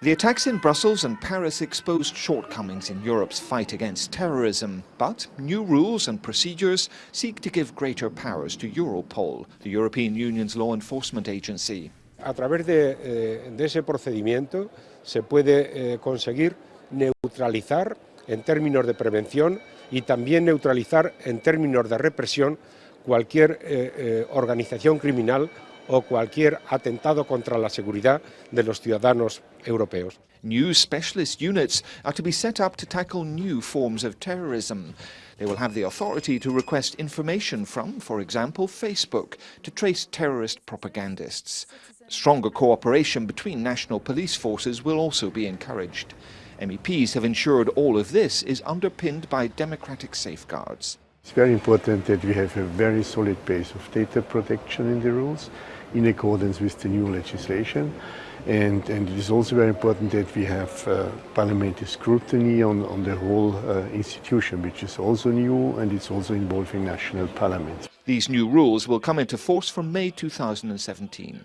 The attacks in Brussels and Paris exposed shortcomings in Europe's fight against terrorism, but new rules and procedures seek to give greater powers to Europol, the European Union's law enforcement agency. A través de, eh, de ese procedimiento se puede eh, conseguir neutralizar en términos de prevención y también neutralizar en términos de represión cualquier eh, organización criminal o cualquier atentado contra la seguridad de los ciudadanos europeos. New specialist units are to be set up to tackle new forms of terrorism. They will have the authority to request information from, for example, Facebook, to trace terrorist propagandists. Stronger cooperation between national police forces will also be encouraged. MEPs have ensured all of this is underpinned by democratic safeguards. It's very important that we have a very solid base of data protection in the rules in accordance with the new legislation. And, and it is also very important that we have uh, parliamentary scrutiny on, on the whole uh, institution, which is also new and it's also involving national parliaments. These new rules will come into force from May 2017.